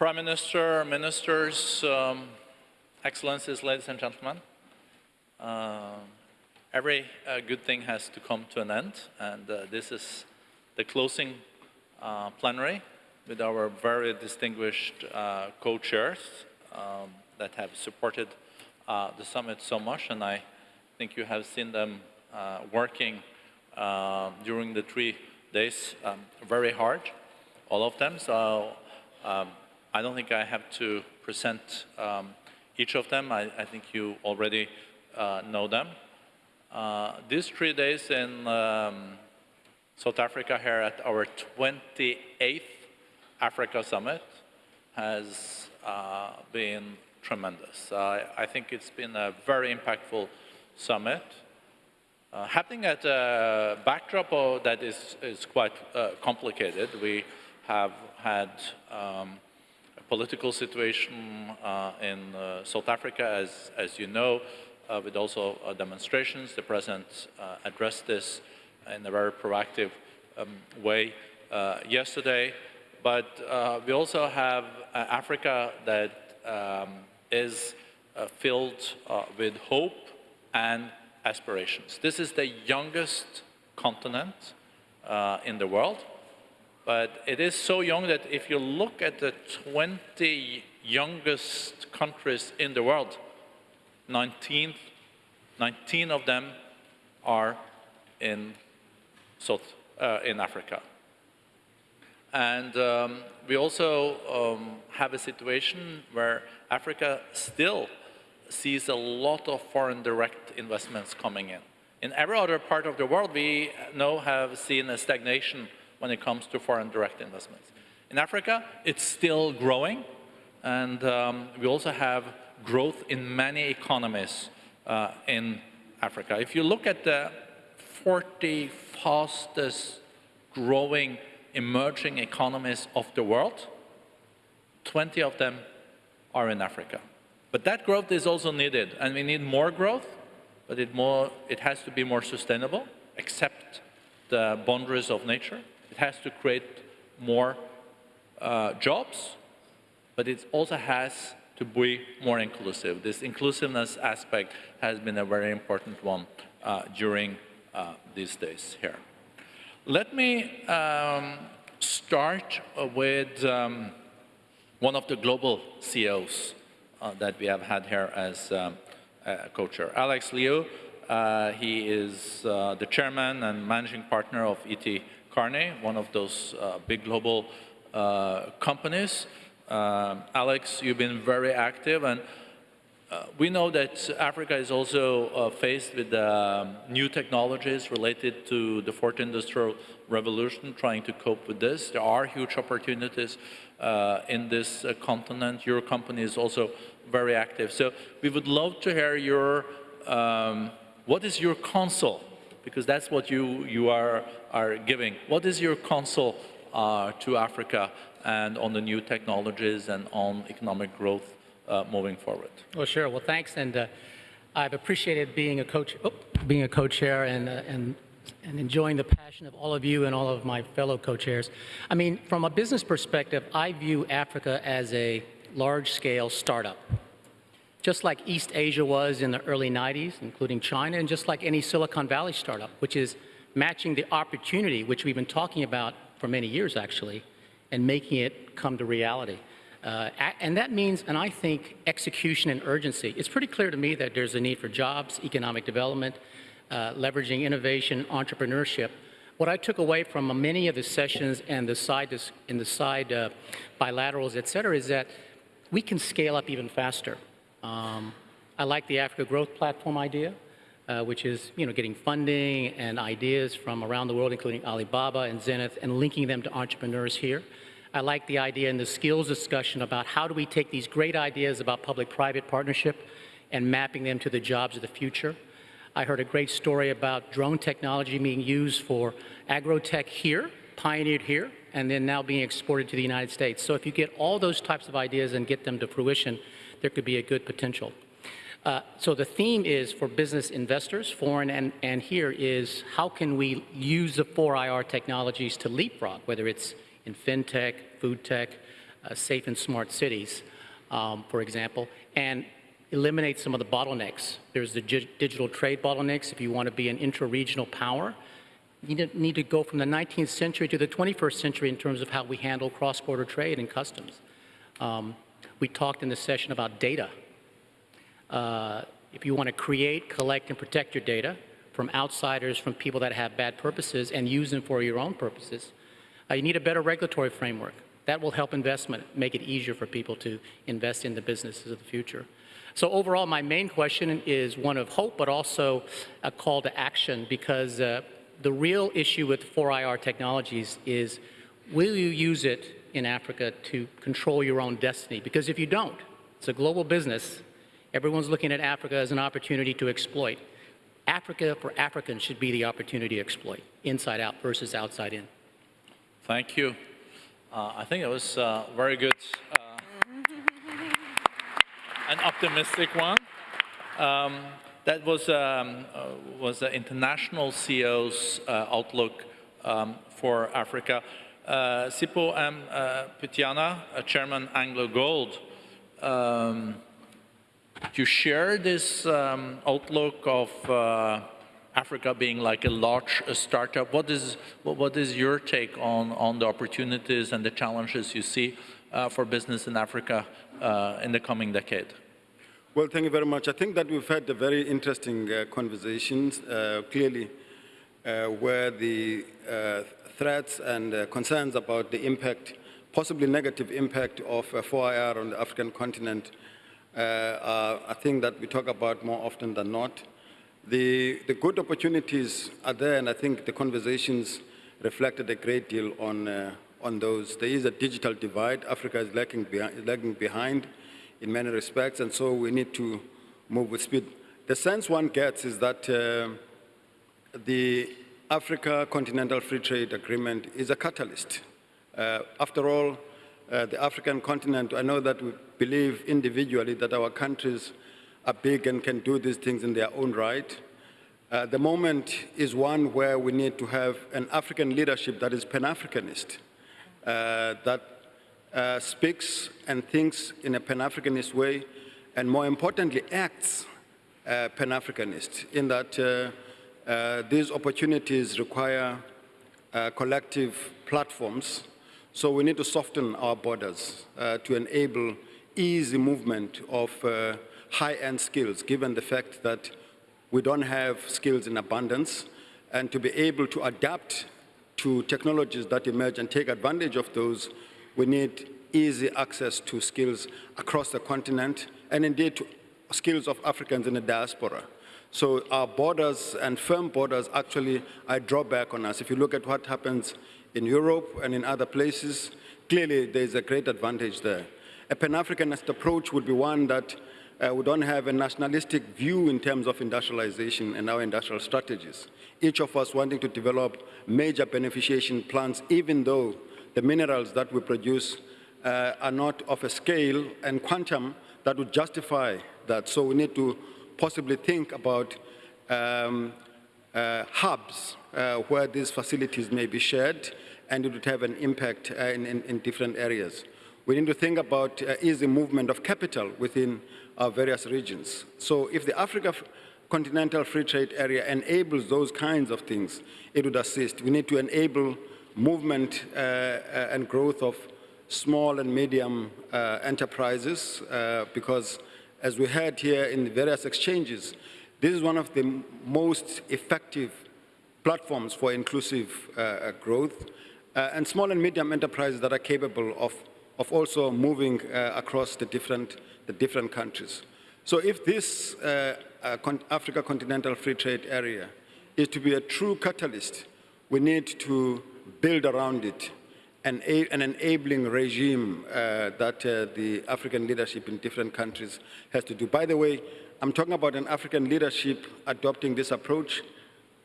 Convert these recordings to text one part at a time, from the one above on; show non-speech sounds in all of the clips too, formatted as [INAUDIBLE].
Prime Minister, ministers, um, excellencies, ladies and gentlemen. Uh, every uh, good thing has to come to an end, and uh, this is the closing uh, plenary with our very distinguished uh, co-chairs um, that have supported uh, the summit so much, and I think you have seen them working during the three days um, very hard, all of them. So um, I don't think I have to present um, each of them. I, I think you already uh, know them. Uh, these three days in um, South Africa here at our 28th Africa Summit has uh, been tremendous. I think it's been a very impactful summit. Uh, happening at a backdrop that is, is quite uh, complicated. We have had um, political situation uh, in uh, South Africa, as, as you know, uh, with also demonstrations. The President addressed this in a very proactive um, way yesterday. But we also have Africa that um, is filled with hope and aspirations. This is the youngest continent uh, in the world. But it is so young that if you look at the 20 youngest countries in the world, 19, 19 of them are in South, uh, in Africa. And um, we also um, have a situation where Africa still sees a lot of foreign direct investments coming in. In every other part of the world, we now have seen a stagnation when it comes to foreign direct investments. In Africa, it's still growing, and um, we also have growth in many economies uh, in Africa. If you look at the 40 fastest growing emerging economies of the world, 20 of them are in Africa. But that growth is also needed, and we need more growth, but it, more, it has to be more sustainable, accept the boundaries of nature, has to create more uh, jobs, but it also has to be more inclusive. This inclusiveness aspect has been a very important one uh, during uh, these days here. Let me um, start with um, one of the global CEOs uh, that we have had here as um, co-chair, Alex Liu. Uh, he is uh, the chairman and managing partner of A.T. Kearney, one of those uh, big global uh, companies. Um, Alex, you've been very active and uh, we know that Africa is also uh, faced with um, new technologies related to the fourth industrial revolution, trying to cope with this. There are huge opportunities uh, in this uh, continent. Your company is also very active. So we would love to hear your, um, what is your counsel because that's what you, you are, are giving. What is your counsel uh, to Africa and on the new technologies and on economic growth uh, moving forward? Well, sure. Well, thanks. And uh, I've appreciated being a coach, oh, being a co-chair and, uh, and, and enjoying the passion of all of you and all of my fellow co-chairs. I mean, from a business perspective, I view Africa as a large-scale startup just like East Asia was in the early 90s, including China, and just like any Silicon Valley startup, which is matching the opportunity, which we've been talking about for many years, actually, and making it come to reality. Uh, and that means, and I think, execution and urgency. It's pretty clear to me that there's a need for jobs, economic development, uh, leveraging innovation, entrepreneurship. What I took away from many of the sessions and the side, in the side uh, bilaterals, et cetera, is that we can scale up even faster. Um, I like the Africa Growth Platform idea, uh, which is you know, getting funding and ideas from around the world, including Alibaba and Zenith, and linking them to entrepreneurs here. I like the idea in the skills discussion about how do we take these great ideas about public-private partnership and mapping them to the jobs of the future. I heard a great story about drone technology being used for agrotech here, pioneered here, and then now being exported to the United States. So if you get all those types of ideas and get them to fruition, there could be a good potential. Uh, so the theme is for business investors, foreign and, and here, is how can we use the 4IR technologies to leapfrog, whether it's in fintech, food tech, uh, safe and smart cities, um, for example, and eliminate some of the bottlenecks. There's the digital trade bottlenecks. If you want to be an intra-regional power, you need to- go from the 19th century to the 21st century in terms of how we handle cross-border trade and customs. Um, we talked in the session about data. Uh, if you want to create, collect, and protect your data from outsiders, from people that have bad purposes, and use them for your own purposes, uh, you need a better regulatory framework. That will help investment, make it easier for people to invest in the businesses of the future. So overall, my main question is one of hope, but also a call to action, because uh, the real issue with 4IR technologies is, will you use it in Africa to control your own destiny? Because if you don't, it's a global business, Everyone's looking at Africa as an opportunity to exploit. Africa for Africans should be the opportunity to exploit, inside out versus outside in. Thank you. Uh, I think it was uh, very good, uh, an optimistic one. Um, that was um, uh, was the international CEO's uh, outlook um, for Africa. Uh, Sipho M. Uh, Pityana, uh, Chairman AngloGold. Um, do you share this um, outlook of uh, Africa being like a large startup? What is, what, what is your take on, on the opportunities and the challenges you see uh, for business in Africa uh, in the coming decade? Well, thank you very much. I think that we've had a very interesting uh, conversations, clearly, where the threats and uh, concerns about the impact, possibly negative impact of uh, 4IR on the African continent uh, are a thing that we talk about more often than not. The, the good opportunities are there, and I think the conversations reflected a great deal on, uh, on those. There is a digital divide. Africa is lagging, behind, lagging behind in many respects, and so we need to move with speed. The sense one gets is that uh, the Africa Continental Free Trade Agreement is a catalyst. Uh, after all, uh, the African continent, I know that we believe individually that our countries are big and can do these things in their own right. Uh, the moment is one where we need to have an African leadership that is Pan-Africanist, uh, that uh, speaks and thinks in a Pan-Africanist way, and more importantly, acts uh, Pan-Africanist, in that uh, these opportunities require uh, collective platforms, so we need to soften our borders uh, to enable easy movement of uh, high-end skills, given the fact that we don't have skills in abundance, and to be able to adapt to technologies that emerge and take advantage of those, we need easy access to skills across the continent, and indeed to skills of Africans in the diaspora. So our borders and firm borders actually are a drawback on us. If you look at what happens in Europe and in other places, clearly there's a great advantage there. A Pan-Africanist approach would be one that uh, we don't have a nationalistic view in terms of industrialization and our industrial strategies. Each of us wanting to develop major beneficiation plants, even though the minerals that we produce uh, are not of a scale and quantum that would justify that. So we need to possibly think about um, uh, hubs uh, where these facilities may be shared and it would have an impact uh, in, in, in, different areas. We need to think about uh, easy movement of capital within our various regions. So if the Africa Continental Free Trade Area enables those kinds of things, it would assist. We need to enable movement uh, uh, and growth of small and medium enterprises because as we heard here in the various exchanges, this is one of the most effective platforms for inclusive uh, growth uh, and small and medium enterprises that are capable of, of also moving uh, across the different, the different countries. So if this uh, uh, Africa Continental Free Trade Area is to be a true catalyst, we need to build around it an, an enabling regime uh, that uh, the African leadership in different countries has to do. By the way, I'm talking about an African leadership adopting this approach,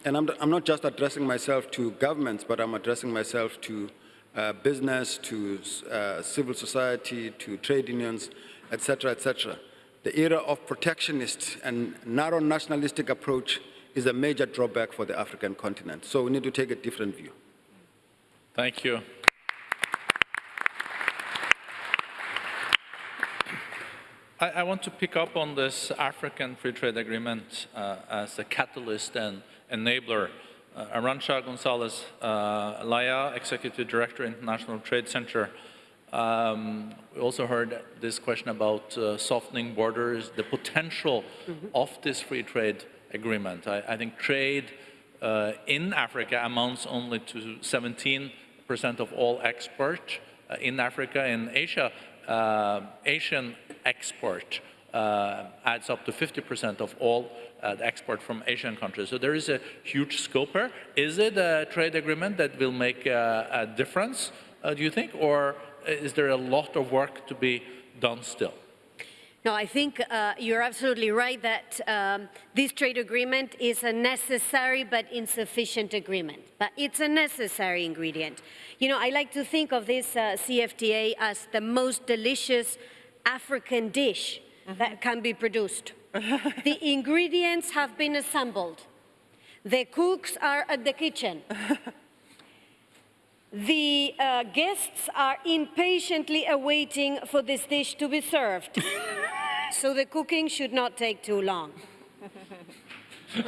and I'm, I'm not just addressing myself to governments, but I'm addressing myself to uh, business, to uh, civil society, to trade unions, etc., etc. The era of protectionist and narrow nationalistic approach is a major drawback for the African continent. So we need to take a different view. Thank you. I, I want to pick up on this African Free Trade Agreement uh, as a catalyst and enabler. Uh, Arancha Gonzalez uh, Laya, Executive Director, International Trade Center. Um, we also heard this question about uh, softening borders, the potential of this free trade agreement. I, I think trade uh, in Africa amounts only to 17% of all export uh, in Africa. In Asia, Asian export uh, adds up to 50% of all uh, the export from Asian countries. So there is a huge scope here. Is it a trade agreement that will make a, a difference, uh, do you think, or is there a lot of work to be done still? No, I think uh, you're absolutely right that um, this trade agreement is a necessary but insufficient agreement. But it's a necessary ingredient. You know, I like to think of this uh, CFTA as the most delicious African dish that can be produced. the ingredients have been assembled. The cooks are at the kitchen. [LAUGHS] The uh, guests are impatiently awaiting for this dish to be served. [LAUGHS] so the cooking should not take too long. [LAUGHS]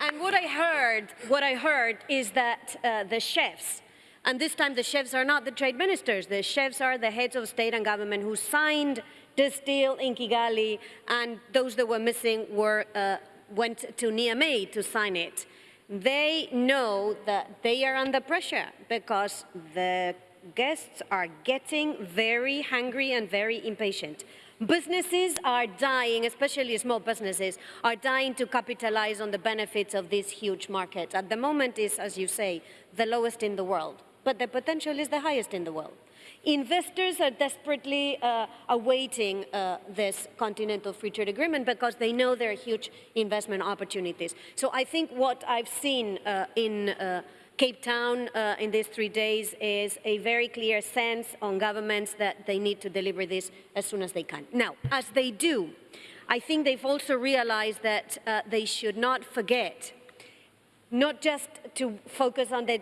and what I heard, what I heard is that uh, the chefs, and this time the chefs are not the trade ministers, the chefs are the heads of state and government who signed this deal in Kigali, and those that were missing were uh, went to Niamey to sign it. They know that they are under pressure because the guests are getting very hungry and very impatient. Businesses are dying, especially small businesses, are dying to capitalize on the benefits of this huge market. At the moment is, as you say, the lowest in the world, but the potential is the highest in the world. Investors are desperately uh, awaiting uh, this continental free trade agreement because they know there are huge investment opportunities. So I think what I've seen uh, in uh, Cape Town uh, in these three days is a very clear sense on governments that they need to deliver this as soon as they can. Now, as they do, I think they've also realized that uh, they should not forget not just to focus on the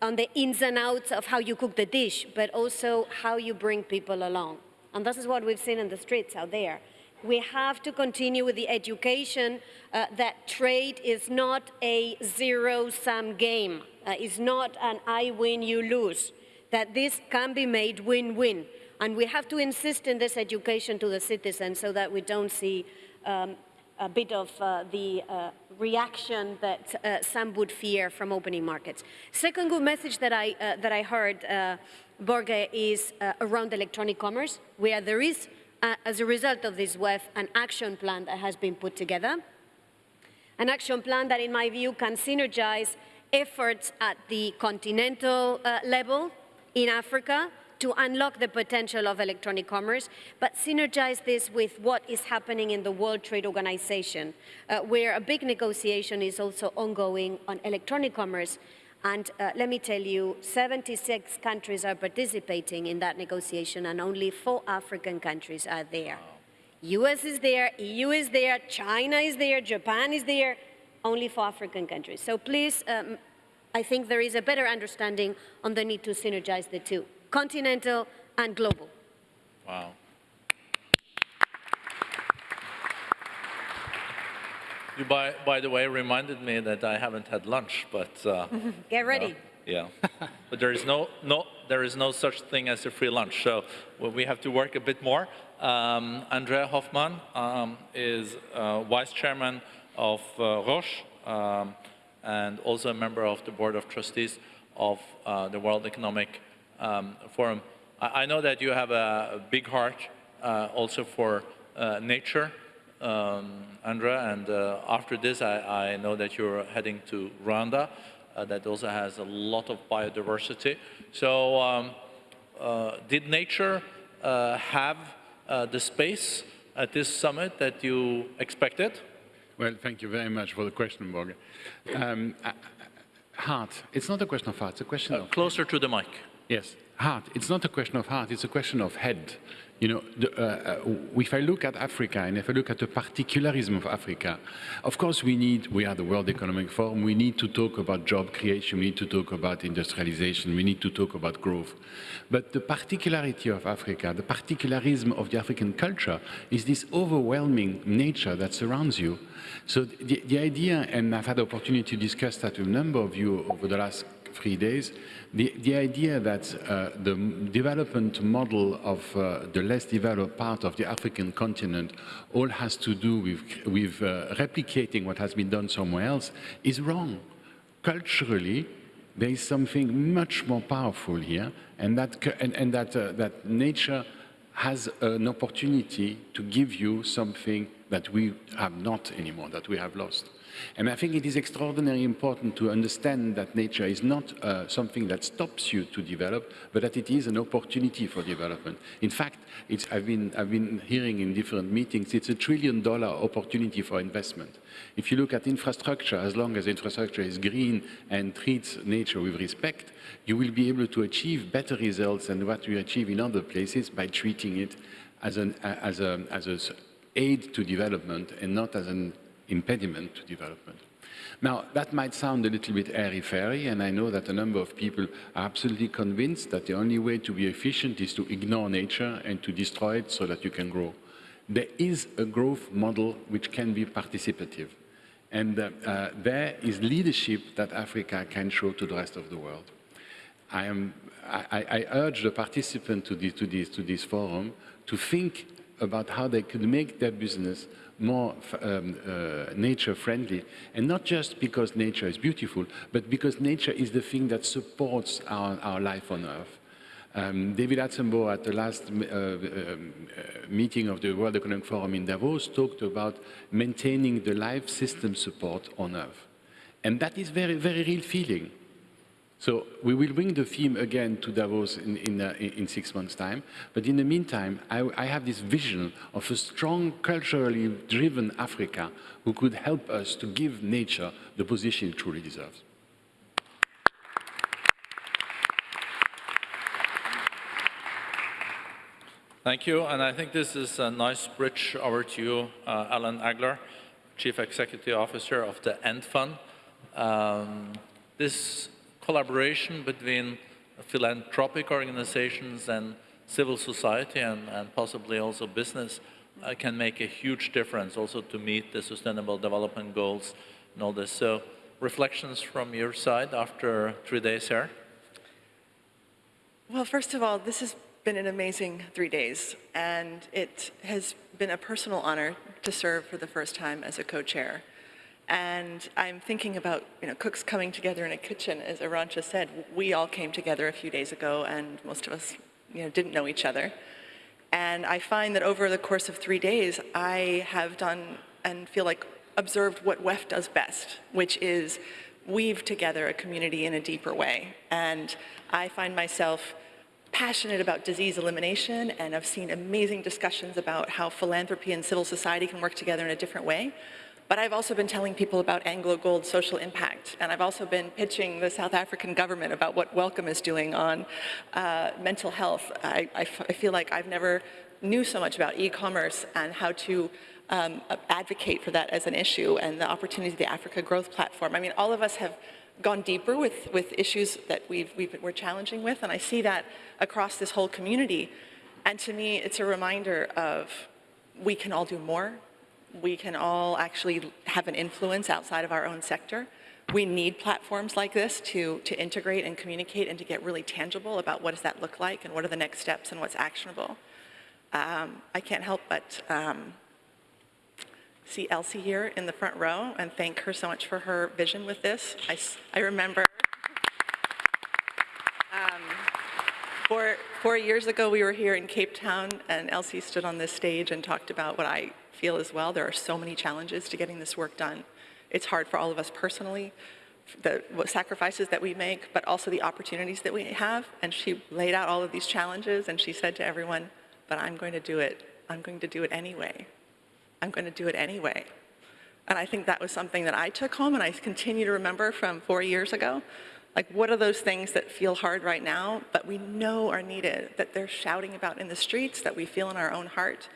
on the ins and outs of how you cook the dish, but also how you bring people along. And this is what we've seen in the streets out there. We have to continue with the education uh, that trade is not a zero-sum game. Uh, it's not an I win, you lose. That this can be made win-win. And we have to insist in this education to the citizens so that we don't see um, a bit of uh, the uh, reaction that uh, some would fear from opening markets. Second good message that I, uh, that I heard, uh, Borge, is uh, around electronic commerce, where there is, as a result of this WEF, an action plan that has been put together. An action plan that, in my view, can synergize efforts at the continental level in Africa to unlock the potential of electronic commerce, but synergize this with what is happening in the World Trade Organization, uh, where a big negotiation is also ongoing on electronic commerce. And uh, let me tell you, 76 countries are participating in that negotiation and only four African countries are there. US is there, EU is there, China is there, Japan is there, only four African countries. So please, um, I think there is a better understanding on the need to synergize the two continental and global. Wow. You, by, by the way, reminded me that I haven't had lunch, but... Uh, [LAUGHS] Get ready. yeah. [LAUGHS] but there is no, no, there is no such thing as a free lunch, so we have to work a bit more. Um, André Hoffmann um, is uh, vice chairman of uh, Roche um, and also a member of the board of trustees of uh, the World Economic um, Forum. I, I, know that you have a, big heart uh, also for uh, nature, um, André, and uh, after this I, I, know that you're heading to Rwanda uh, that also has a lot of biodiversity. So um, uh, did nature uh, have the space at this summit that you expected? Well, thank you very much for the question, Borge. Um, heart, it's not a question of heart, it's a question of... Closer to the mic. Yes, heart. It's not a question of heart, it's a question of head. You know, the, uh, uh, if I look at Africa and if I look at the particularism of Africa, of course we need, we are the World Economic Forum, we need to talk about job creation, we need to talk about industrialization, we need to talk about growth. But the particularity of Africa, the particularism of the African culture is this overwhelming nature that surrounds you. So the, the idea, and I've had the opportunity to discuss that with a number of you over the last three days, the, the idea that uh, the development model of uh, the less developed part of the African continent all has to do with, with uh, replicating what has been done somewhere else is wrong. Culturally, there is something much more powerful here, and that, and, and that, uh, that nature has an opportunity to give you something that we have not anymore, that we have lost. And I think it is extraordinarily important to understand that nature is not uh, something that stops you to develop, but that it is an opportunity for development. In fact, I've, been, I've been hearing in different meetings, it's a trillion dollar opportunity for investment. If you look at infrastructure, as long as infrastructure is green and treats nature with respect, you will be able to achieve better results than what you achieve in other places by treating it as an as a, as a aid to development and not as an impediment to development. Now, that might sound a little bit airy-fairy, and I know that a number of people are absolutely convinced that the only way to be efficient is to ignore nature and to destroy it so that you can grow. There is a growth model which can be participative. And uh, uh, there is leadership that Africa can show to the rest of the world. I, am, I, I urge the participants to to, to this forum to think about how they could make their business more um, uh, nature friendly and not just because nature is beautiful but because nature is the thing that supports our, our life on earth. Um, David Attenborough at the last uh, um, uh, meeting of the World Economic Forum in Davos talked about maintaining the life system support on earth. And that is very, very real feeling. So we will bring the theme again to Davos in, in, uh, in six months' time. But in the meantime, I, I, have this vision of a strong, culturally driven Africa who could help us to give nature the position it truly deserves. Thank you, and I think this is a nice bridge over to you, uh, Ellen Agler, Chief Executive Officer of the End Fund. Um, this collaboration between philanthropic organizations and civil society and, and possibly also business uh, can make a huge difference also to meet the sustainable development goals and all this. So reflections from your side after three days here? Well, first of all, this has been an amazing three days, and it has been a personal honor to serve for the first time as a co-chair. And I'm thinking about, you know, cooks coming together in a kitchen, as Arancha said. We all came together a few days ago, and most of us, you know, didn't know each other. And I find that over the course of three days, I have done and feel like observed what WEF does best, which is weave together a community in a deeper way. And I find myself passionate about disease elimination and I've seen amazing discussions about how philanthropy and civil society can work together in a different way. But I've also been telling people about AngloGold social impact, and I've also been pitching the South African government about what Wellcome is doing on uh, mental health. I, I, feel like I've never knew so much about e-commerce and how to um, advocate for that as an issue and the opportunity of the Africa Growth Platform. I mean, all of us have gone deeper with, with issues that we've, we've, we're challenging with, and I see that across this whole community. And to me, it's a reminder of we can all do more, we can all actually have an influence outside of our own sector. We need platforms like this to, to integrate and communicate and to get really tangible about what does that look like and what are the next steps and what's actionable. Um, I can't help but um, see Elsie here in the front row and thank her so much for her vision with this. I, I remember um, four, four years ago we were here in Cape Town and Elsie stood on this stage and talked about what I feel as well. There are so many challenges to getting this work done. It's hard for all of us personally, the sacrifices that we make, but also the opportunities that we have. And she laid out all of these challenges and she said to everyone, but I'm going to do it. I'm going to do it anyway. I'm going to do it anyway. And I think that was something that I took home and I continue to remember from four years ago. Like, what are those things that feel hard right now, but we know are needed, that they're shouting about in the streets, that we feel in our own heart?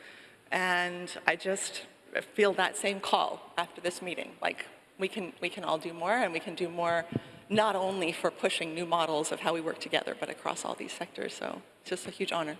And I just feel that same call after this meeting. Like, we can, we can all do more, and we can do more not only for pushing new models of how we work together, but across all these sectors. So it's just a huge honor.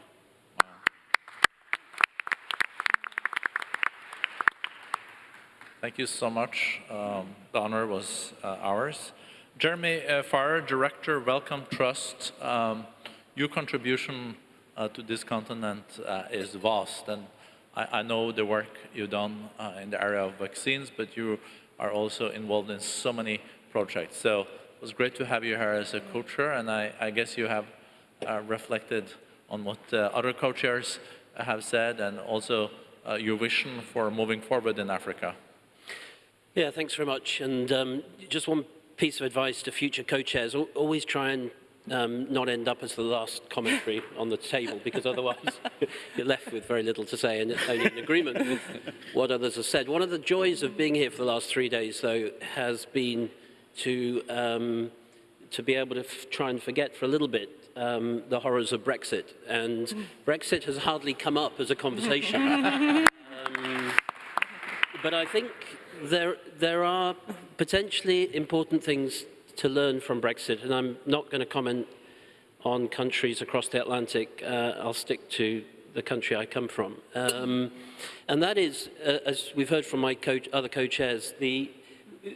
Thank you so much. Um, the honor was uh, ours. Jeremy uh, Farrar, Director, Wellcome Trust. Um, your contribution uh, to this continent uh, is vast, and I, I, know the work you've done uh, in the area of vaccines, but you are also involved in so many projects. So it was great to have you here as a co-chair, and I, I, guess you have uh, reflected on what other co-chairs have said, and also your vision for moving forward in Africa. Yeah, thanks very much. And um, just one piece of advice to future co-chairs, always try and um, not end up as the last commentary on the table, because otherwise [LAUGHS] you're left with very little to say and only in agreement with what others have said. One of the joys of being here for the last three days, though, has been to, um, to be able to try and forget for a little bit um, the horrors of Brexit. And Brexit has hardly come up as a conversation. [LAUGHS] Um, but I think there, there are potentially important things to learn from Brexit, and I'm not going to comment on countries across the Atlantic. Uh, I'll stick to the country I come from. Um, and that is, uh, as we've heard from my co other co-chairs, the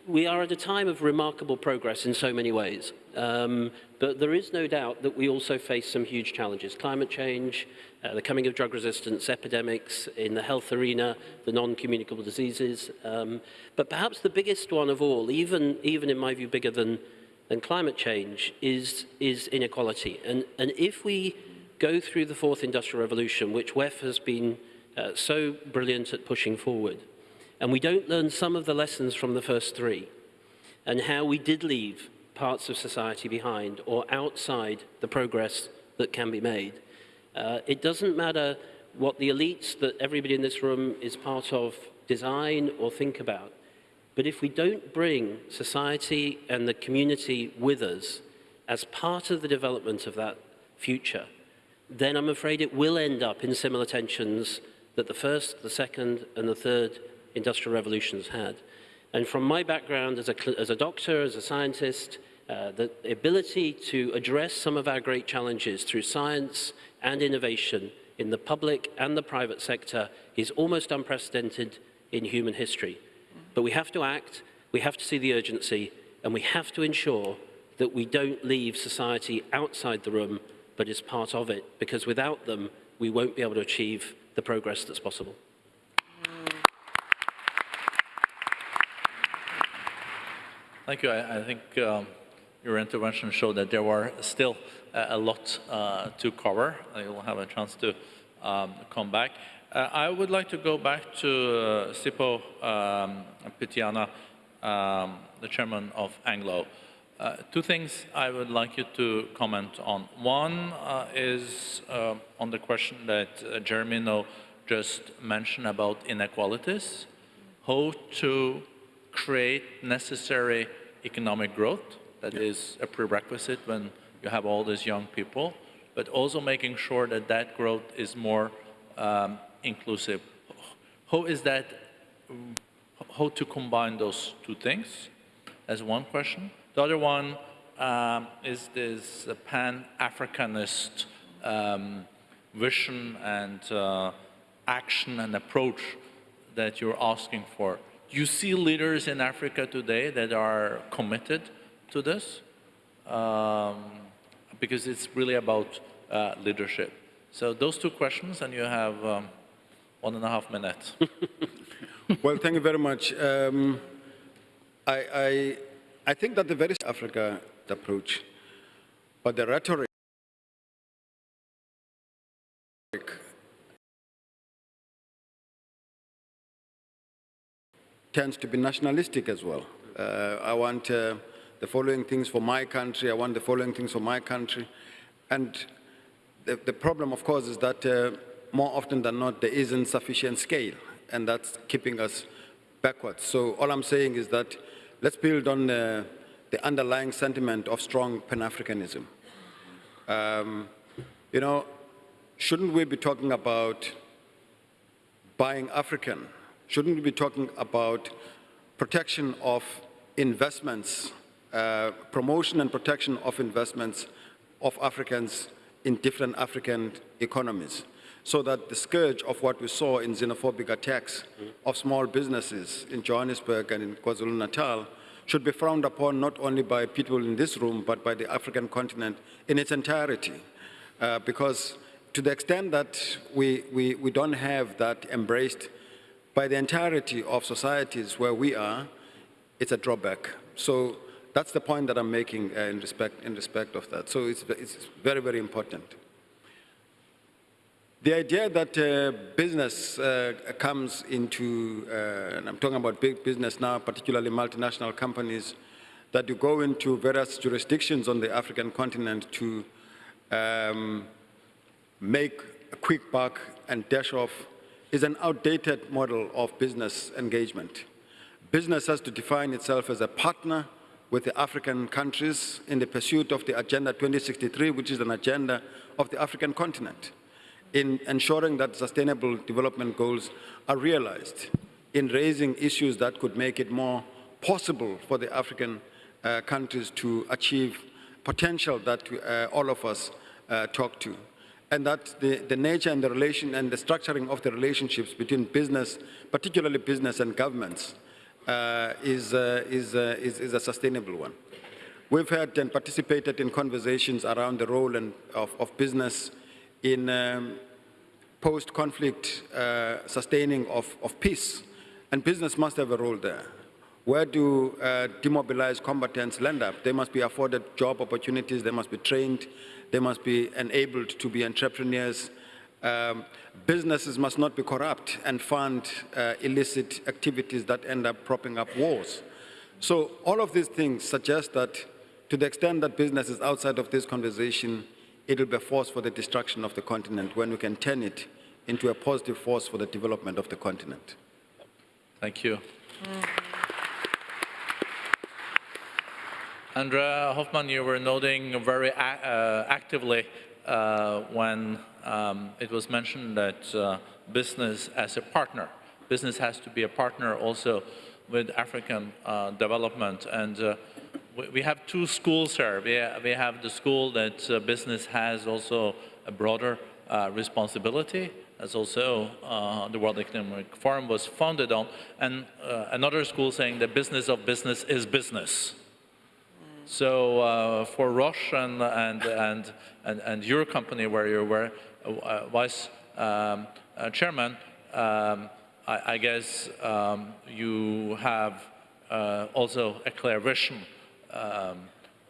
we are at a time of remarkable progress in so many ways. Um, but there is no doubt that we also face some huge challenges. Climate change, uh, the coming of drug resistance, epidemics in the health arena, the non-communicable diseases. Um, but perhaps the biggest one of all, even, even in my view bigger than, than climate change, is, is inequality. And, and if we go through the fourth industrial revolution, which WEF has been uh, so brilliant at pushing forward, and we don't learn some of the lessons from the first three and how we did leave parts of society behind or outside the progress that can be made. Uh, it doesn't matter what the elites that everybody in this room is part of design or think about. But if we don't bring society and the community with us as part of the development of that future, then I'm afraid it will end up in similar tensions that the first, the second, and the third industrial revolutions had. And from my background as a, as a doctor, as a scientist, uh, the ability to address some of our great challenges through science and innovation in the public and the private sector is almost unprecedented in human history. But we have to act, we have to see the urgency, and we have to ensure that we don't leave society outside the room, but is part of it, because without them, we won't be able to achieve the progress that's possible. Thank you. I, I think um, your intervention showed that there were still a, a lot uh, to cover. You'll have a chance to um, come back. Uh, I would like to go back to uh, Sipho um, Pityana, um, the chairman of Anglo. Uh, two things I would like you to comment on. One uh, is uh, on the question that uh, Jeremy No just mentioned about inequalities, how to create necessary economic growth. That yeah. is a prerequisite when you have all these young people, but also making sure that that growth is more um, inclusive. How is that, how to combine those two things? As one question. The other one um, is this pan-Africanist um, vision and uh, action and approach that you're asking for. You see leaders in Africa today that are committed to this um, because it's really about uh, leadership. So those two questions, and you have um, one and a half minutes. [LAUGHS] well, thank you very much. Um, I, I, I think that the very Africa approach, but the rhetoric tends to be nationalistic as well. Uh, I want uh, the following things for my country, I want the following things for my country. And the, the problem, of course, is that uh, more often than not, there isn't sufficient scale, and that's keeping us backwards. So all I'm saying is that let's build on uh, the underlying sentiment of strong Pan-Africanism. Um, you know, shouldn't we be talking about buying African? Shouldn't we be talking about protection of investments, uh, promotion and protection of investments of Africans in different African economies? So that the scourge of what we saw in xenophobic attacks of small businesses in Johannesburg and in KwaZulu-Natal should be frowned upon not only by people in this room, but by the African continent in its entirety. Uh, because to the extent that we, we, we don't have that embraced by the entirety of societies where we are, it's a drawback. So that's the point that I'm making uh, in, respect, in respect of that. So it's, it's very, very important. The idea that uh, business uh, comes into, uh, and I'm talking about big business now, particularly multinational companies, that you go into various jurisdictions on the African continent to um, make a quick buck and dash off is an outdated model of business engagement. Business has to define itself as a partner with the African countries in the pursuit of the Agenda 2063, which is an agenda of the African continent, in ensuring that sustainable development goals are realized, in raising issues that could make it more possible for the African uh, countries to achieve potential that uh, all of us uh, talk to and that the, the nature and the relation and the structuring of the relationships between business, particularly business and governments, uh, is, uh, is, uh, is, is, a sustainable one. We've had and participated in conversations around the role and of, of business in um, post-conflict uh, sustaining of, of peace, and business must have a role there. Where do uh, demobilized combatants land up? They must be afforded job opportunities, they must be trained, they must be enabled to be entrepreneurs. Um, businesses must not be corrupt and fund uh, illicit activities that end up propping up wars. So all of these things suggest that to the extent that business is outside of this conversation, it will be a force for the destruction of the continent when we can turn it into a positive force for the development of the continent. Thank you. André Hoffmann, you were noting very uh, actively uh, when um, it was mentioned that uh, business as a partner, business has to be a partner also with African uh, development. And uh, we, we, have two schools here. We, we have the school that uh, business has also a broader responsibility, as also the World Economic Forum was founded on, and another school saying the business of business is business. So uh, for Roche and, and, and, and, and, your company where you were uh, vice um, uh, chairman, um, I, I, guess um, you have uh, also a clear vision um,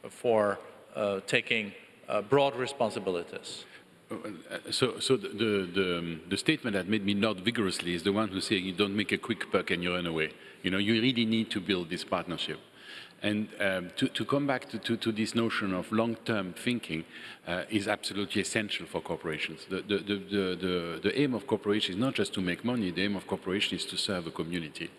for uh, taking uh, broad responsibilities. So, so the, the, um, the, statement that made me nod vigorously is the one who saying you don't make a quick buck and you run away. You know, you really need to build this partnership. And um, to, to, come back to, to, to, this notion of long-term thinking uh, is absolutely essential for corporations. The, the, the, the, aim of corporations is not just to make money, the aim of corporation is to serve a community.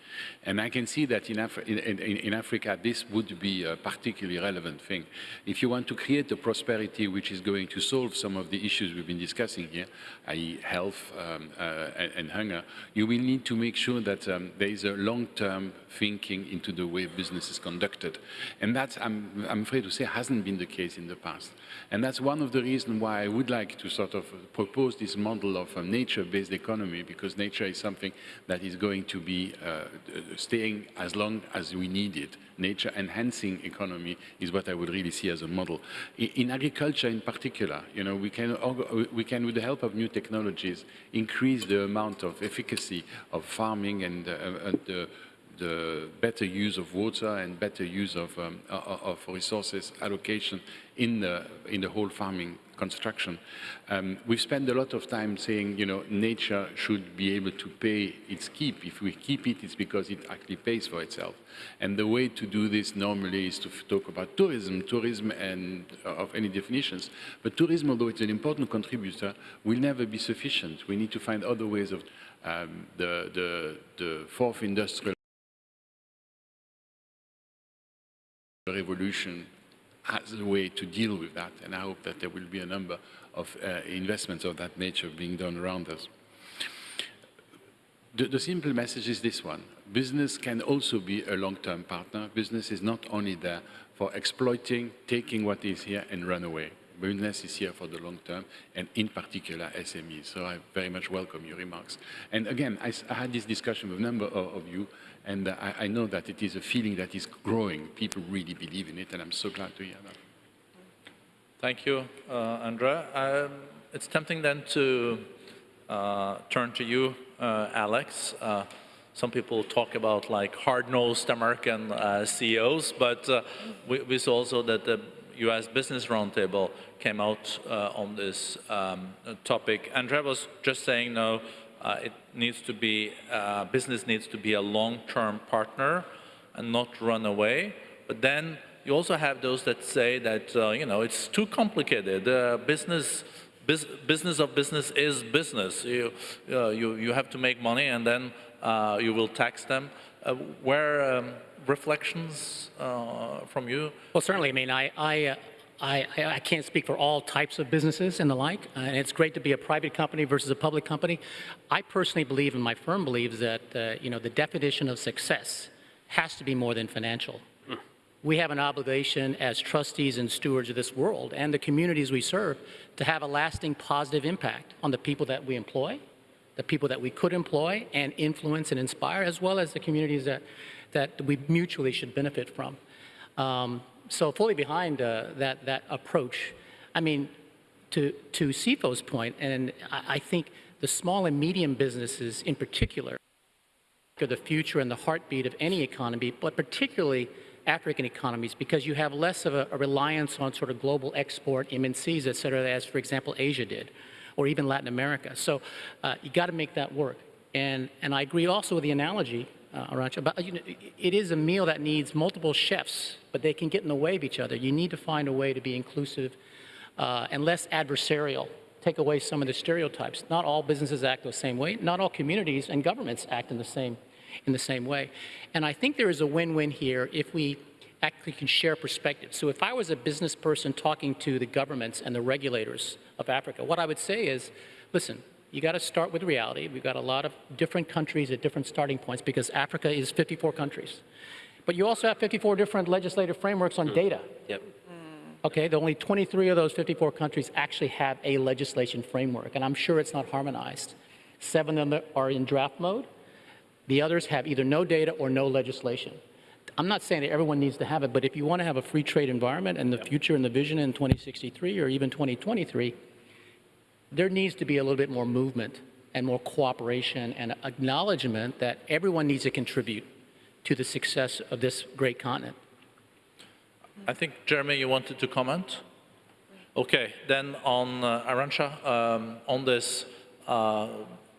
And I can see that in, Af in, in, in Africa, this would be a particularly relevant thing. If you want to create a prosperity which is going to solve some of the issues we've been discussing here, i.e. health um, uh, and, and, hunger, you will need to make sure that um, there is a long-term thinking into the way business is conducted. And that, I'm, I'm afraid to say, hasn't been the case in the past. And that's one of the reasons why I would like to sort of propose this model of a nature-based economy, because nature is something that is going to be uh, staying as long as we need it. Nature enhancing economy is what I would really see as a model. In, agriculture in particular, you know, we can, we can, with the help of new technologies, increase the amount of efficacy of farming and, uh, and the the better use of water and better use of, um, of resources allocation in the, in the whole farming construction. Um, we've spent a lot of time saying, you know, nature should be able to pay its keep. If we keep it, it's because it actually pays for itself. And the way to do this normally is to talk about tourism, tourism and uh, of any definitions. But tourism, although it's an important contributor, will never be sufficient. We need to find other ways of um, the, the, the fourth industrial revolution as a way to deal with that, and I hope that there will be a number of uh, investments of that nature being done around us. The, the simple message is this one. Business can also be a long-term partner. Business is not only there for exploiting, taking what is here and run away. Business is here for the long term, and in particular SMEs. So I very much welcome your remarks. And again, I had this discussion with a number of, of you, and I, I know that it is a feeling that is growing. People really believe in it, and I'm so glad to hear that. Thank you, uh, André. Um, it's tempting then to uh, turn to you, uh, Alex. Uh, some people talk about like hard-nosed American uh, CEOs, but uh, we, we saw also that the U.S. Business Roundtable came out uh, on this um, topic. André was just saying, no, it needs to be, uh, business needs to be a long-term partner and not run away. But then you also have those that say that, uh, you know, it's too complicated. Uh, business, bus business of business is business. You, uh, you, you have to make money and then uh, you will tax them. Uh, where um, reflections uh, from you? Well, certainly. I mean, I, I, uh, I, I can't speak for all types of businesses and the like, uh, and it's great to be a private company versus a public company. I personally believe, and my firm believes, that uh, you know the definition of success has to be more than financial. We have an obligation as trustees and stewards of this world and the communities we serve to have a lasting positive impact on the people that we employ, the people that we could employ and influence and inspire, as well as the communities that, that we mutually should benefit from. Um, so fully behind uh, that, that approach. I mean, to, to Sipho's point, and I, I think the small and medium businesses in particular are the future and the heartbeat of any economy, but particularly African economies, because you have less of a, a reliance on sort of global export, MNCs, et cetera, as, for example, Asia did, or even Latin America. So uh, you got to make that work. And, and I agree also with the analogy, uh, Arancha, about, you know, it is a meal that needs multiple chefs, but they can get in the way of each other. You need to find a way to be inclusive uh, and less adversarial. Take away some of the stereotypes. Not all businesses act the same way. Not all communities and governments act in the same, in the same way. And I think there is a win-win here if we actually can share perspectives. So if I was a business person talking to the governments and the regulators of Africa, what I would say is, listen, you got to start with reality. We've got a lot of different countries at different starting points because Africa is 54 countries. But you also have 54 different legislative frameworks on mm-hmm. data. Yep. Mm. Okay, the only 23 of those 54 countries actually have a legislation framework, and I'm sure it's not harmonized. Seven of them are in draft mode. The others have either no data or no legislation. I'm not saying that everyone needs to have it, but if you want to have a free trade environment and the future and the vision in 2063 or even 2023, there needs to be a little bit more movement and more cooperation and acknowledgement that everyone needs to contribute to the success of this great continent. I think, Jeremy, you wanted to comment? Okay, then on uh, Arancha, um, on this uh,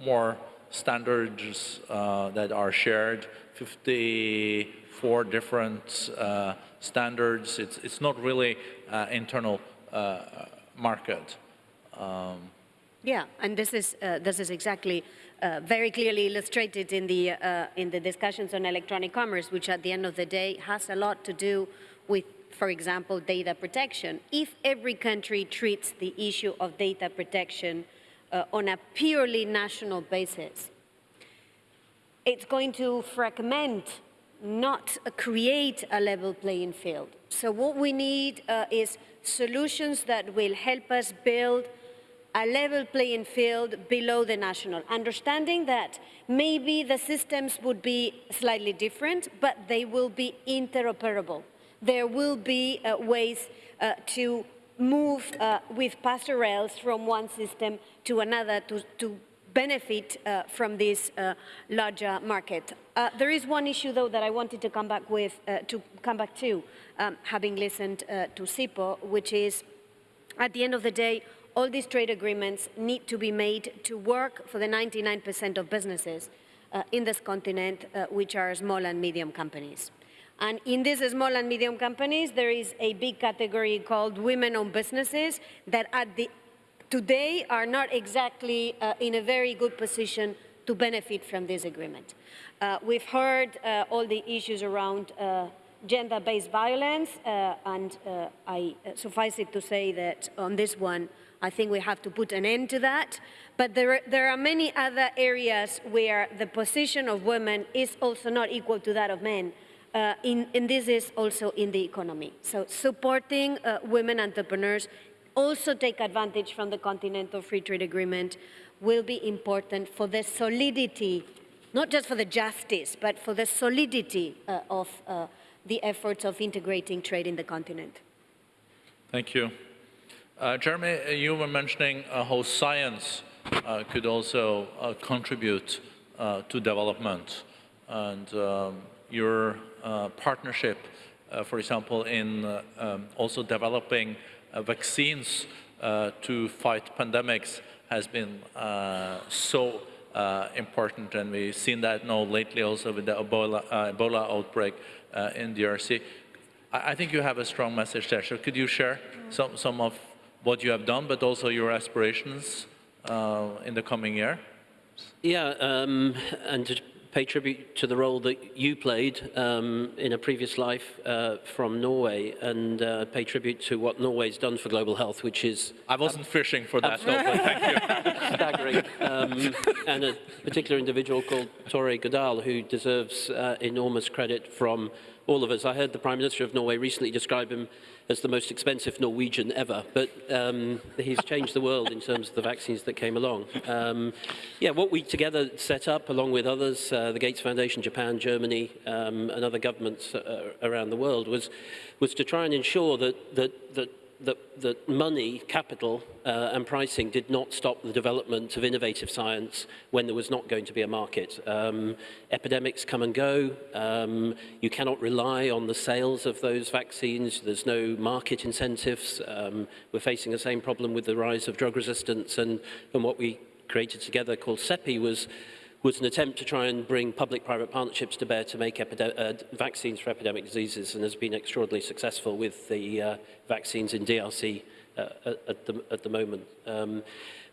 more standards uh, that are shared, 54 different uh, standards, it's, it's not really uh, internal uh, market. Yeah, and this is, uh, this is exactly uh, very clearly illustrated in the, uh, in the discussions on electronic commerce, which at the end of the day has a lot to do with, for example, data protection. If every country treats the issue of data protection uh, on a purely national basis, it's going to fragment, not create a level playing field. So what we need uh, is solutions that will help us build a level playing field below the national, understanding that maybe the systems would be slightly different, but they will be interoperable. There will be uh, ways uh, to move uh, with rails from one system to another to, to benefit uh, from this uh, larger market. Uh, there is one issue, though, that I wanted to come back with, to come back to, um, having listened to Sipho, which is, at the end of the day, all these trade agreements need to be made to work for the 99% of businesses uh, in this continent, uh, which are small and medium companies. And in these small and medium companies, there is a big category called women-owned businesses that at the, today are not exactly uh, in a very good position to benefit from this agreement. Uh, we've heard uh, all the issues around uh, gender-based violence, and I suffice it to say that on this one, I think we have to put an end to that. But there are, there are many other areas where the position of women is also not equal to that of men. Uh, in, and this is also in the economy. So supporting uh, women entrepreneurs also take advantage from the Continental Free Trade Agreement will be important for the solidity, not just for the justice, but for the solidity uh, of uh, the efforts of integrating trade in the continent. Thank you. Uh, Jeremy, uh, you were mentioning uh, how science uh, could also uh, contribute uh, to development and um, your partnership, for example, in um, also developing vaccines to fight pandemics has been so important and we've seen that now lately also with the Ebola, Ebola outbreak in DRC. I, I think you have a strong message there. So could you share some, some of what you have done, but also your aspirations uh, in the coming year? Yeah, um, and to pay tribute to the role that you played um, in a previous life uh, from Norway and uh, pay tribute to what Norway's done for global health, which is... I wasn't fishing for that, thank you. [LAUGHS] Staggering. Um, and a particular individual called Tore Godal, who deserves uh, enormous credit from all of us. I heard the Prime Minister of Norway recently describe him as the most expensive Norwegian ever, but um, he's changed the world in terms of the vaccines that came along. Um, yeah, what we together set up, along with others, uh, the Gates Foundation, Japan, Germany, um, and other governments uh, around the world, was, was to try and ensure that, that, that that, that money, capital, uh, and pricing did not stop the development of innovative science when there was not going to be a market. Um, epidemics come and go. Um, you cannot rely on the sales of those vaccines. There's no market incentives. Um, we're facing the same problem with the rise of drug resistance, and, and what we created together called CEPI was was an attempt to try and bring public-private partnerships to bear to make uh, vaccines for epidemic diseases and has been extraordinarily successful with the uh, vaccines in DRC uh, at, the, at the moment. Um,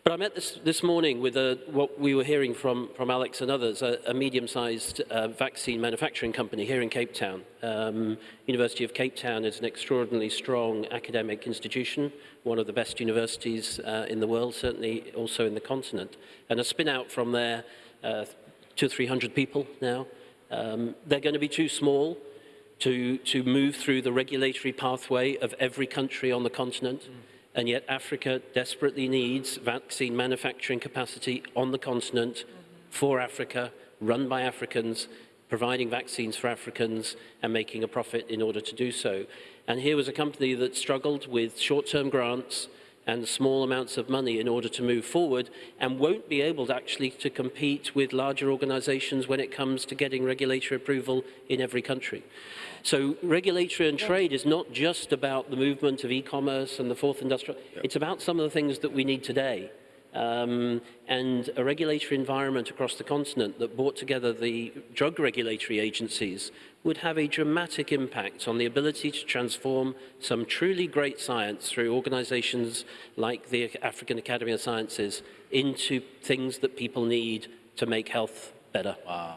but I met this, this morning with a, what we were hearing from, from Alex and others, a, a medium-sized uh, vaccine manufacturing company here in Cape Town. Um, University of Cape Town is an extraordinarily strong academic institution, one of the best universities uh, in the world, certainly also in the continent. And a spin-out from there uh, two or three hundred people now. Um, they're going to be too small to, to move through the regulatory pathway of every country on the continent. Mm. And yet Africa desperately needs vaccine manufacturing capacity on the continent mm -hmm. for Africa, run by Africans, providing vaccines for Africans and making a profit in order to do so. And here was a company that struggled with short-term grants, and small amounts of money in order to move forward and won't be able to actually to compete with larger organizations when it comes to getting regulatory approval in every country. So regulatory and trade is not just about the movement of e-commerce and the fourth industrial, it's about some of the things that we need today. Um, and a regulatory environment across the continent that brought together the drug regulatory agencies would have a dramatic impact on the ability to transform some truly great science through organizations like the African Academy of Sciences into things that people need to make health better. Wow.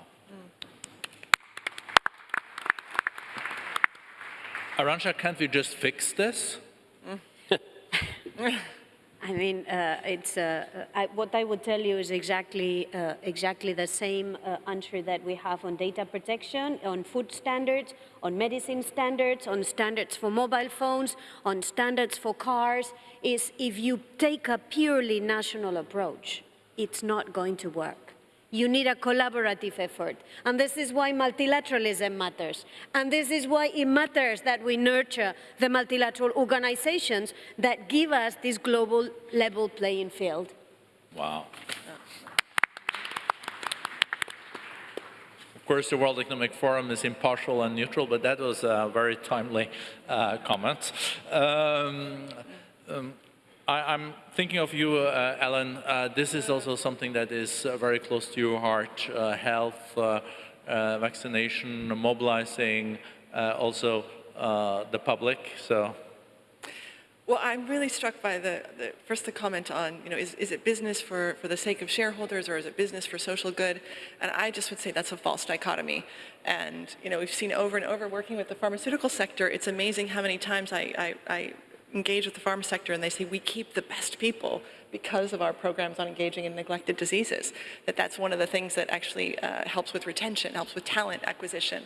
Arancha, can't we just fix this? [LAUGHS] [LAUGHS] I mean, uh, it's, uh, I, what I would tell you is exactly, uh, exactly the same uh, answer that we have on data protection, on food standards, on medicine standards, on standards for mobile phones, on standards for cars, is if you take a purely national approach, it's not going to work. You need a collaborative effort. And this is why multilateralism matters. And this is why it matters that we nurture the multilateral organizations that give us this global level playing field. Wow. Of course, the World Economic Forum is impartial and neutral, but that was a very timely uh, comment. Um, um, I, am thinking of you, uh, Ellen. Uh, this is also something that is uh, very close to your heart, uh, health, uh, uh, vaccination, mobilizing also the public. So Well, I'm really struck by the, the first the comment on, you know, is, is it business for, for the sake of shareholders or is it business for social good? And I just would say that's a false dichotomy. And, you know, we've seen over and over working with the pharmaceutical sector, it's amazing how many times I, I, I engage with the pharma sector and they say we keep the best people because of our programs on engaging in neglected diseases. That that's one of the things that actually uh, helps with retention, helps with talent acquisition.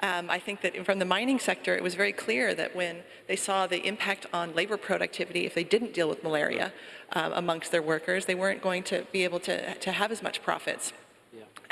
Um, I think that from the mining sector, it was very clear that when they saw the impact on labor productivity, if they didn't deal with malaria um, amongst their workers, they weren't going to be able to, to have as much profits.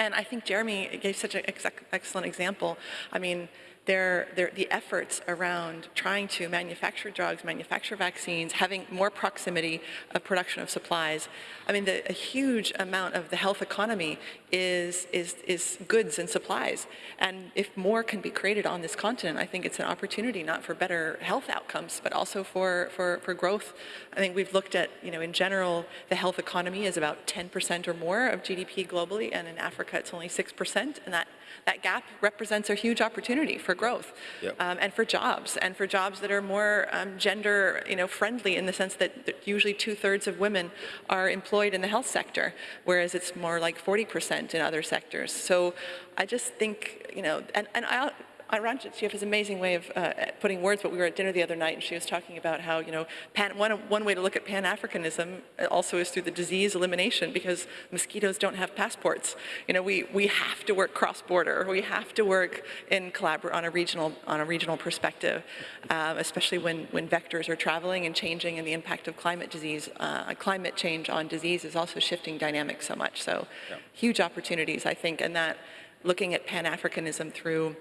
And I think Jeremy gave such an ex excellent example. I mean, their, their, the efforts around trying to manufacture drugs, manufacture vaccines, having more proximity of production of supplies. I mean, the, a huge amount of the health economy is, is, is goods and supplies. And if more can be created on this continent, I think it's an opportunity not for better health outcomes, but also for, for, for growth. I think we've looked at, you know, in general, the health economy is about 10% or more of GDP globally, and in Africa it's only 6%, and that that gap represents a huge opportunity for growth Yep. um, and for jobs and for jobs that are more um, gender you know friendly in the sense that, that usually two-thirds of women are employed in the health sector whereas it's more like 40% in other sectors so I just think you know and, and I Arancha, she has an amazing way of uh, putting words, but we were at dinner the other night and she was talking about how, you know, pan, one, one way to look at Pan-Africanism also is through the disease elimination because mosquitoes don't have passports. You know, we, we have to work cross-border. We have to work in collabor on a regional, on a regional perspective, um, especially when, when vectors are traveling and changing and the impact of climate disease, uh, climate change on disease is also shifting dynamics so much. So huge opportunities, I think, and that looking at Pan-Africanism through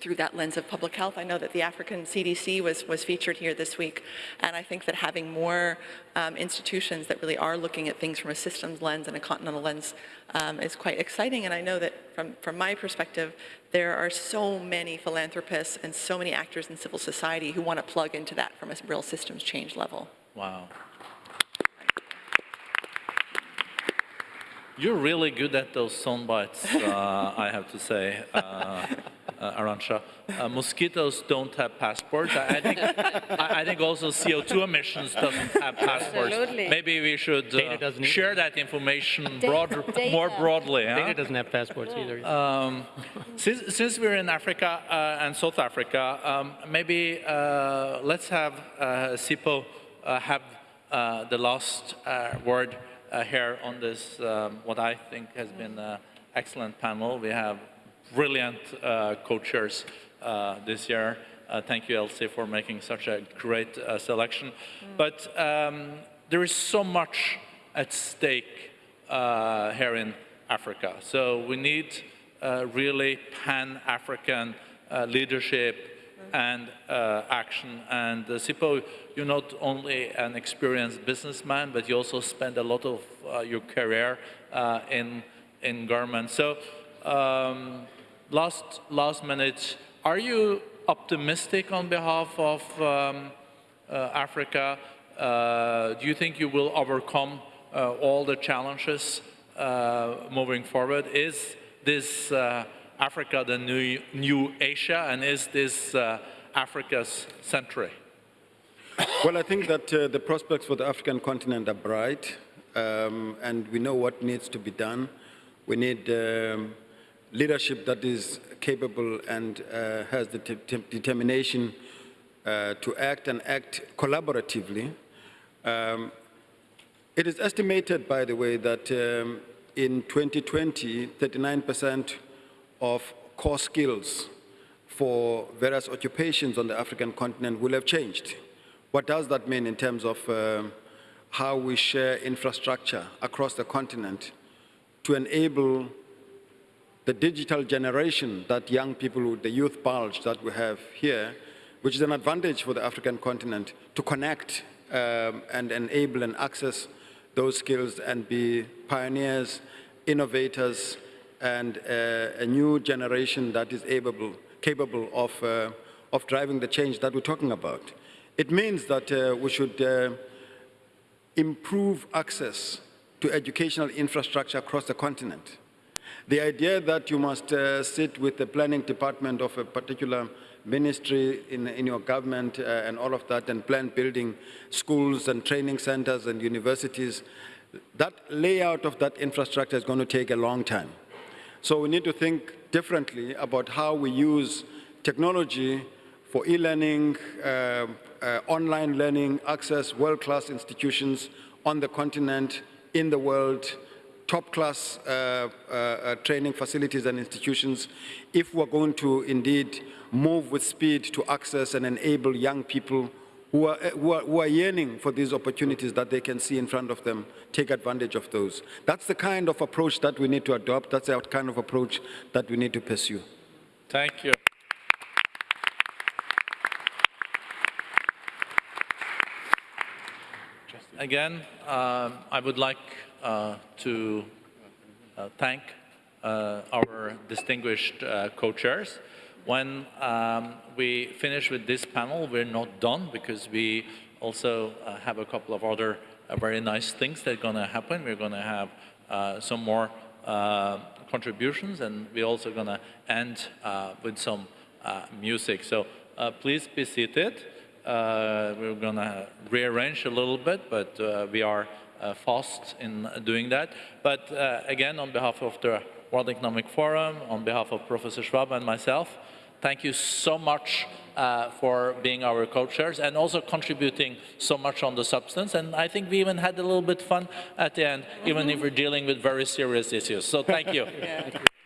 through that lens of public health. I know that the African CDC was, was featured here this week, and I think that having more um, institutions that really are looking at things from a systems lens and a continental lens um, is quite exciting. And I know that from, from my perspective, there are so many philanthropists and so many actors in civil society who want to plug into that from a real systems change level. Wow. You're really good at those sound bites, uh, I have to say, uh, uh, Arancha. Uh, mosquitoes don't have passports. I, I think, I, I think also CO2 emissions doesn't have passports. Absolutely. Maybe we should uh, doesn't share that information Da- broad, data. more broadly. huh? Data doesn't have passports either. Um, since, since we're in Africa uh, and South Africa, um, maybe uh, let's have uh, Sipho uh, have uh, the last uh, word uh, here on this, um, what I think has been an excellent panel. We have brilliant uh, co-chairs uh, this year. Uh, thank you, Elsie, for making such a great uh, selection. But um, there is so much at stake uh, here in Africa. So we need uh, really pan-African uh, leadership and uh, action. And uh, Sipho, you're not only an experienced businessman, but you also spend a lot of uh, your career uh, in in government. So, um, last last minute, are you optimistic on behalf of um, uh, Africa? Uh, do you think you will overcome uh, all the challenges uh, moving forward? Is this uh, Africa the new, new Asia, and is this uh, Africa's century? Well, I think that the prospects for the African continent are bright, um, and we know what needs to be done. We need um, leadership that is capable and uh, has the te- te- determination uh, to act and act collaboratively. Um, it is estimated, by the way, that um, in 2020, 39% of core skills for various occupations on the African continent will have changed. What does that mean in terms of um, how we share infrastructure across the continent to enable the digital generation that young people, the youth bulge that we have here, which is an advantage for the African continent to connect um, and enable and access those skills and be pioneers, innovators, and uh, a new generation that is able, capable of, uh, of driving the change that we're talking about. It means that uh, we should uh, improve access to educational infrastructure across the continent. The idea that you must uh, sit with the planning department of a particular ministry, in, in your government, uh, and all of that, and plan building schools and training centers and universities, that layout of that infrastructure is going to take a long time. So we need to think differently about how we use technology for e-learning, uh, uh, online learning, access world-class institutions on the continent, in the world, top-class uh, uh, uh, training facilities and institutions, if we're going to indeed move with speed to access and enable young people who are, who, are, who are yearning for these opportunities that they can see in front of them, take advantage of those. That's the kind of approach that we need to adopt. That's the kind of approach that we need to pursue. Thank you. Again, um, I would like to uh, thank uh, our distinguished uh, co-chairs. When um, we finish with this panel, we're not done because we also uh, have a couple of other uh, very nice things that are going to happen. We're going to have uh, some more uh, contributions and we're also going to end uh, with some uh, music. So uh, please be seated. Uh, we're going to rearrange a little bit, but uh, we are uh, fast in doing that. But uh, again, on behalf of the World Economic Forum, on behalf of Professor Schwab and myself, thank you so much uh, for being our co-chairs and also contributing so much on the substance. And I think we even had a little bit fun at the end, even if we're dealing with very serious issues. So thank you. [LAUGHS]